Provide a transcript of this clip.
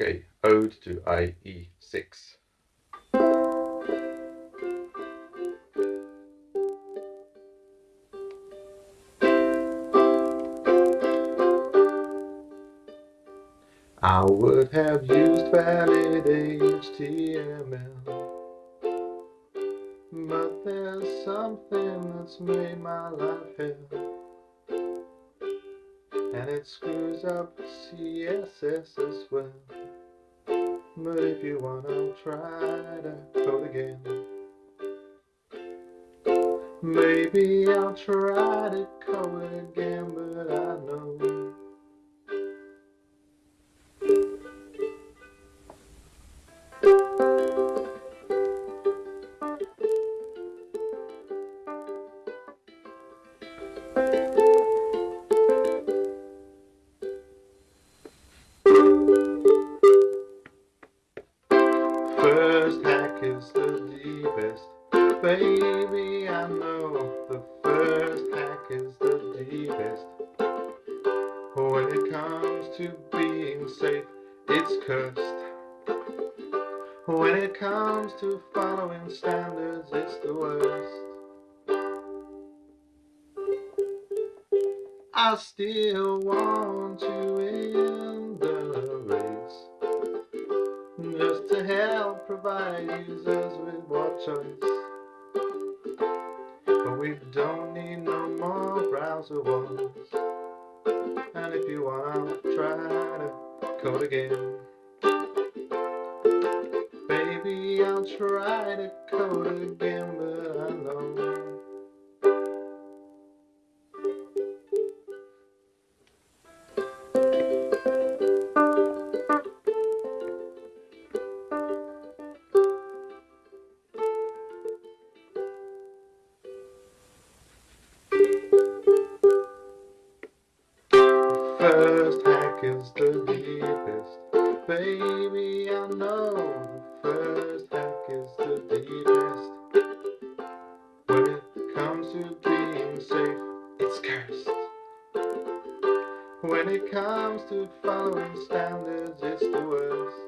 Okay, Ode to IE6. I would have used valid HTML But there's something that's made my life hell And it screws up CSS as well But if you want I'll try to code again. Maybe I'll try to code again but I know deepest Baby, I know the first hack is the deepest. When it comes to being safe, it's cursed. When it comes to following standards, it's the worst. I still want you race Just to help provide users with more choice But we don't need no more browser wars. And if you want I'll try to code again Baby I'll try to code again but I know is the deepest. Baby, I know the first hack is the deepest. When it comes to being safe, it's cursed. When it comes to following standards, it's the worst